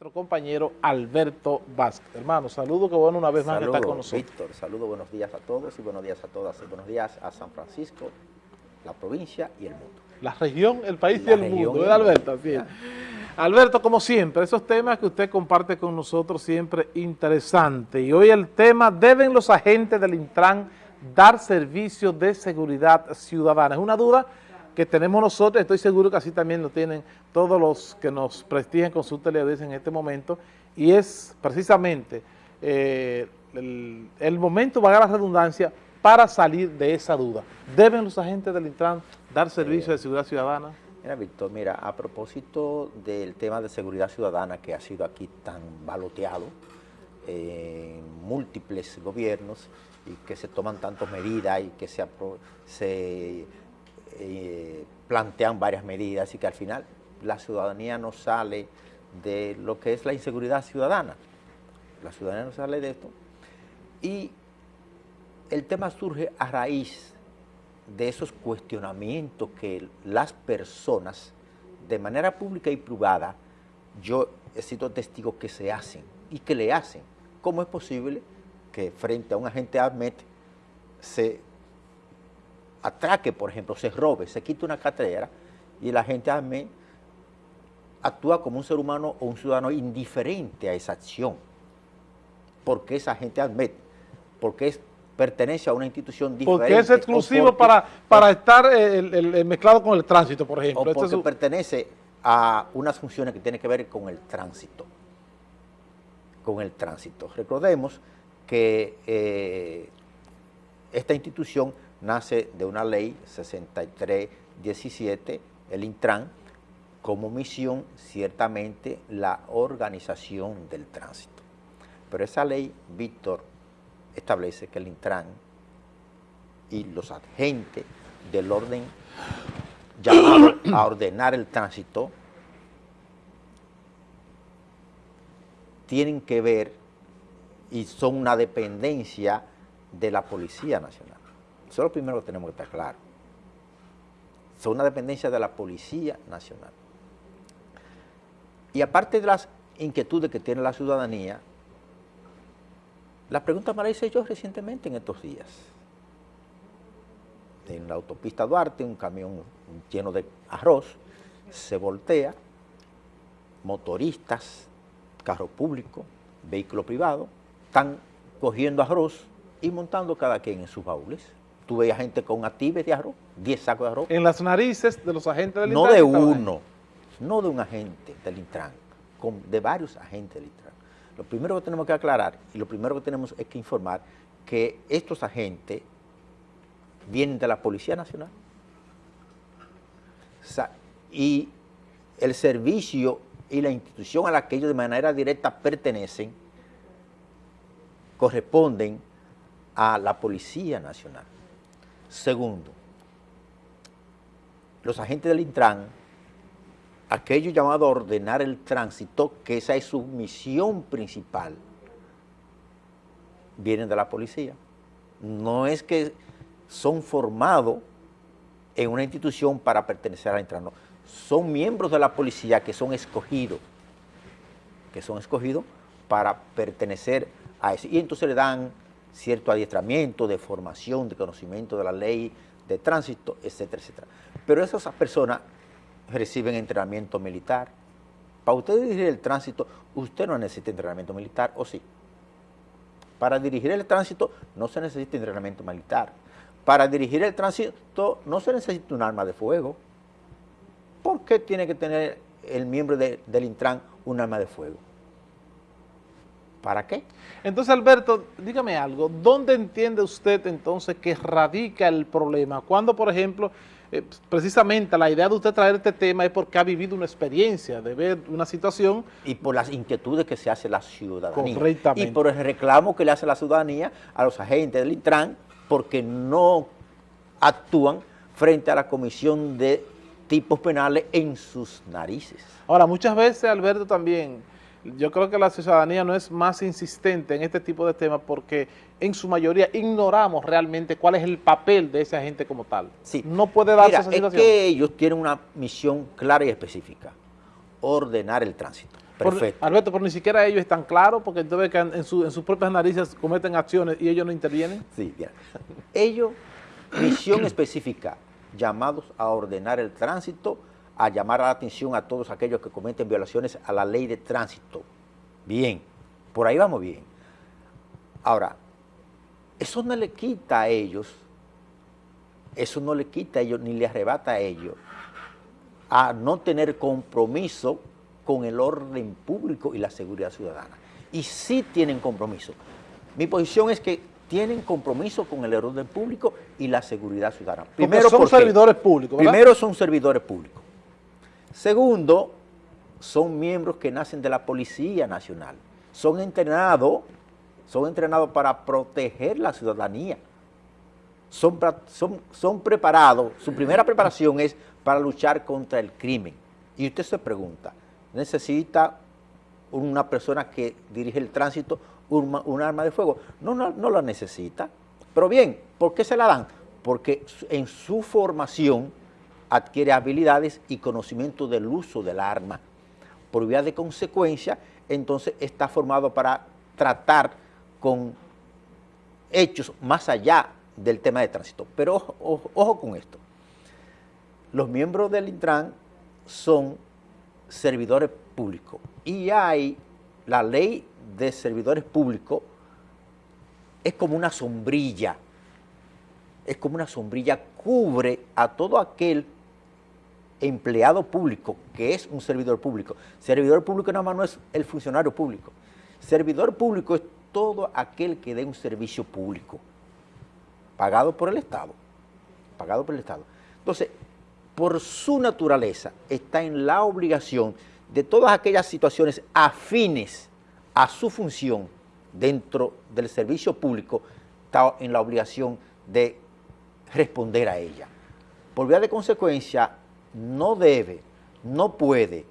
nuestro compañero Alberto Vázquez. Hermano, saludo, que bueno una vez más saludo, que está con nosotros. Víctor, saludo, buenos días a todos y buenos días a todas y buenos días a San Francisco, la provincia y el mundo. La región, el país La y el mundo, ¿verdad, Alberto? Así es. Alberto, como siempre, esos temas que usted comparte con nosotros siempre interesantes. Y hoy el tema, ¿deben los agentes del Intran dar servicios de seguridad ciudadana? Es una duda que tenemos nosotros, estoy seguro que así también lo tienen todos los que nos prestigian con su teleaudiencia en este momento, y es precisamente eh, el, el momento, valga la redundancia, para salir de esa duda. ¿Deben los agentes del Intran dar servicios de seguridad ciudadana? Mira, Víctor, mira, a propósito del tema de seguridad ciudadana que ha sido aquí tan baloteado en múltiples gobiernos y que se toman tantas medidas y que se, se eh, plantean varias medidas y que al final la ciudadanía no sale de lo que es la inseguridad ciudadana. La ciudadanía no sale de esto. Y el tema surge a raíz de esos cuestionamientos que las personas, de manera pública y privada, yo he sido testigo que se hacen y que le hacen. ¿Cómo es posible que frente a un agente ADMET se atraque, por ejemplo, se robe, se quite una cartera y el agente ADMET actúa como un ser humano o un ciudadano indiferente a esa acción? porque es agente ADMET, porque es, pertenece a una institución diferente. Porque es exclusivo porque- para, para estar eh, el- el- el mezclado con el tránsito, por ejemplo. o Este es porque un- pertenece a unas funciones que tienen que ver con el tránsito. Con el tránsito. Recordemos que eh, esta institución nace de una ley 6317, el Intran, como misión ciertamente la organización del tránsito. Pero esa ley, Víctor, establece que el Intran y los agentes del orden llamado a ordenar el tránsito tienen que ver y son una dependencia de la Policía Nacional. Eso es lo primero que tenemos que estar claro. Son una dependencia de la Policía Nacional. Y aparte de las inquietudes que tiene la ciudadanía, la pregunta me la hice yo recientemente en estos días. En la autopista Duarte, un camión lleno de arroz se voltea, motoristas, carro público, vehículo privado, están cogiendo arroz y montando cada quien en sus baúles. Tú veías gente con actives de arroz, 10 sacos de arroz, en las narices de los agentes del no Intran de estaba ahí. uno, no de un agente del Intran, con- de varios agentes del Intran. Lo primero que tenemos que aclarar y lo primero que tenemos es que informar que estos agentes vienen de la Policía Nacional. O sea, y el servicio y la institución a la que ellos de manera directa pertenecen corresponden a la Policía Nacional. Segundo, los agentes del Intran, aquellos llamados a ordenar el tránsito, que esa es su misión principal, vienen de la policía. No es que son formados en una institución para pertenecer al Intran, no. Son miembros de la policía que son escogidos, que son escogidos para pertenecer a eso. Y entonces le dan cierto adiestramiento de formación, de conocimiento de la ley, de tránsito, etcétera, etcétera. Pero esas personas reciben entrenamiento militar. Para usted dirigir el tránsito, usted no necesita entrenamiento militar, ¿o sí? Para dirigir el tránsito no se necesita entrenamiento militar. Para dirigir el tránsito no se necesita un arma de fuego. ¿Por qué tiene que tener el miembro de- del Intran un arma de fuego? ¿Para qué? Entonces, Alberto, dígame algo, ¿dónde entiende usted entonces que radica el problema? Cuando, por ejemplo, eh, precisamente la idea de usted traer este tema es porque ha vivido una experiencia de ver una situación y por las inquietudes que se hace la ciudadanía. Correctamente. Y por el reclamo que le hace la ciudadanía a los agentes del Intran porque no actúan frente a la comisión de tipos penales en sus narices. Ahora, muchas veces, Alberto, también, yo creo que la ciudadanía no es más insistente en este tipo de temas porque en su mayoría ignoramos realmente cuál es el papel de ese agente como tal. Sí. No puede darse Mira, esa es situación. que ellos tienen una misión clara y específica, ordenar el tránsito. Perfecto. Alberto, pero ni siquiera ellos están claros porque entonces en, su, en sus propias narices cometen acciones y ellos no intervienen. Sí, bien. Ellos, misión específica, llamados a ordenar el tránsito, a llamar la atención a todos aquellos que cometen violaciones a la ley de tránsito. Bien, por ahí vamos bien. Ahora, eso no le quita a ellos, eso no le quita a ellos ni le arrebata a ellos a no tener compromiso con el orden público y la seguridad ciudadana. Y sí tienen compromiso. Mi posición es que tienen compromiso con el orden público y la seguridad ciudadana. Primero son servidores públicos, Primero son servidores públicos. Segundo, son miembros que nacen de la Policía Nacional. Son entrenados, son entrenados para proteger la ciudadanía. Son, son, son preparados, su primera preparación es para luchar contra el crimen. Y usted se pregunta, necesita una persona que dirige el tránsito un, arma de fuego. No, no, no la necesita. Pero bien, ¿por qué se la dan? Porque en su formación adquiere habilidades y conocimiento del uso del arma. Por vía de consecuencia, entonces está formado para tratar con hechos más allá del tema de tránsito. Pero ojo, ojo con esto. Los miembros del Intran son servidores públicos. Y hay la ley de servidores públicos, es como una sombrilla, es como una sombrilla, cubre a todo aquel empleado público que es un servidor público. Servidor público nada más no es el funcionario público. Servidor público es todo aquel que dé un servicio público, pagado por el Estado, pagado por el Estado. Entonces, por su naturaleza, está en la obligación de todas aquellas situaciones afines a su función dentro del servicio público, está en la obligación de responder a ella. Por vía de consecuencia, no debe, no puede,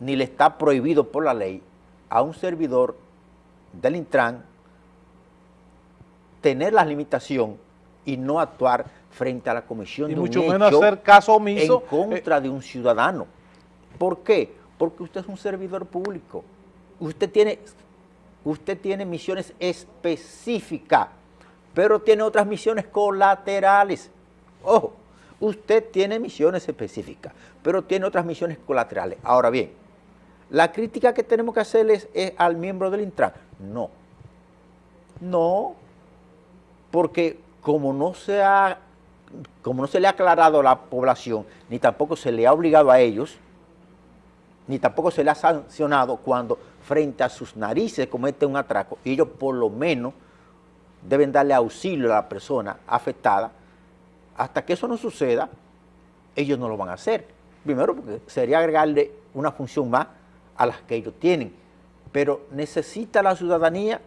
ni le está prohibido por la ley a un servidor del Intran tener la limitación y no actuar frente a la comisión y de mucho menos hacer caso omiso en contra de un ciudadano. ¿Por qué? Porque usted es un servidor público. Usted tiene, usted tiene misiones específicas, pero tiene otras misiones colaterales. Ojo, usted tiene misiones específicas, pero tiene otras misiones colaterales. Ahora bien, la crítica que tenemos que hacerles es al miembro del Intran. No, no, porque como no se ha como no se le ha aclarado a la población, ni tampoco se le ha obligado a ellos, ni tampoco se le ha sancionado cuando frente a sus narices comete un atraco, y ellos por lo menos deben darle auxilio a la persona afectada, hasta que eso no suceda, ellos no lo van a hacer. Primero porque sería agregarle una función más a las que ellos tienen, pero necesita la ciudadanía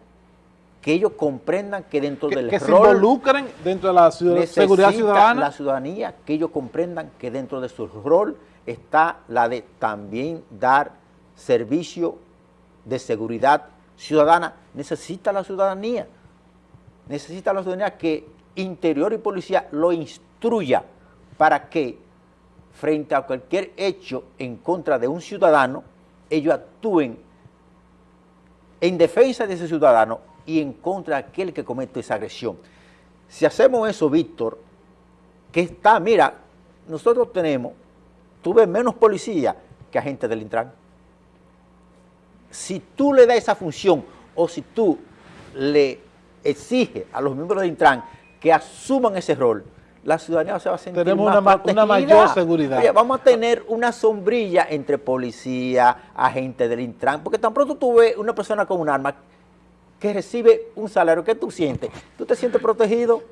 que ellos comprendan que dentro del que se involucren dentro de la seguridad ciudadana. la ciudadanía que ellos comprendan que dentro de su rol está la de también dar servicio de seguridad ciudadana. Necesita la ciudadanía, necesita la ciudadanía que Interior y Policía lo instruya para que frente a cualquier hecho en contra de un ciudadano, ellos actúen en defensa de ese ciudadano y en contra de aquel que comete esa agresión. Si hacemos eso, Víctor, que está, mira, nosotros tenemos, tuve menos policía que agentes del Intran. Si tú le das esa función o si tú le exiges a los miembros del Intran que asuman ese rol, la ciudadanía se va a sentir Tenemos más una, una, mayor seguridad. vamos a tener una sombrilla entre policía, agentes del Intran, porque tan pronto tú ves una persona con un arma que recibe un salario, ¿qué tú sientes? ¿Tú te sientes protegido?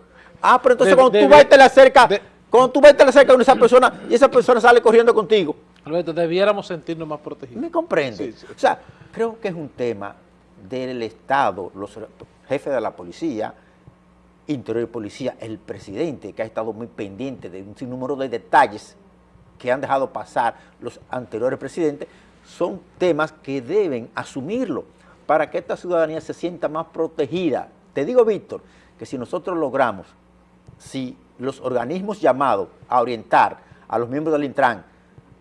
Ah, pero entonces cuando, tú vas y te le acercas, cuando tú vas y te le acercas a esa persona y esa persona sale corriendo contigo. Alberto, debiéramos sentirnos más protegidos. ¿Me comprende? O sea, creo que es un tema del Estado, los jefes de la policía, interior y policía, el presidente que ha estado muy pendiente de un sinnúmero de detalles que han dejado pasar los anteriores presidentes, son temas que deben asumirlo para que esta ciudadanía se sienta más protegida. Te digo, Víctor, que si nosotros logramos, si los organismos llamados a orientar a los miembros del Intran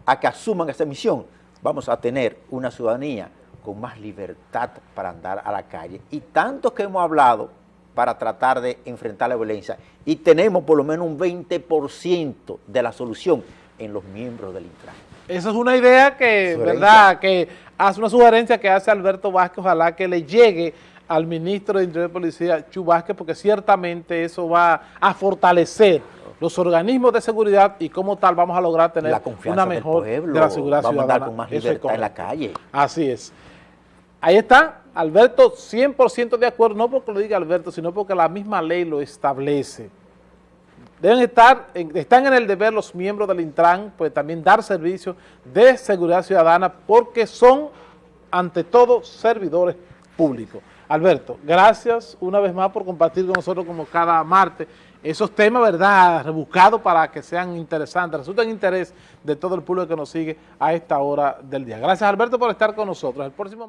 a que asuman esta misión, vamos a tener una ciudadanía con más libertad para andar a la calle. Y tanto que hemos hablado para tratar de enfrentar la violencia y tenemos por lo menos un 20% de la solución en los miembros del Intran. Esa es una idea que, ¿verdad? Que hace una sugerencia que hace Alberto Vázquez, ojalá que le llegue al ministro de Interior y Policía, Chu Vázquez, porque ciertamente eso va a fortalecer los organismos de seguridad y como tal vamos a lograr tener la una mejor pueblo, de la seguridad vamos ciudadana. a andar con más libertad en la calle. Así es. Ahí está, Alberto 100% de acuerdo, no porque lo diga Alberto, sino porque la misma ley lo establece. Deben estar, están en el deber los miembros del Intran, pues también dar servicios de seguridad ciudadana porque son, ante todo, servidores públicos. Alberto, gracias una vez más por compartir con nosotros como cada martes esos temas, ¿verdad?, rebuscados para que sean interesantes, resulten interés de todo el público que nos sigue a esta hora del día. Gracias, Alberto, por estar con nosotros. El próximo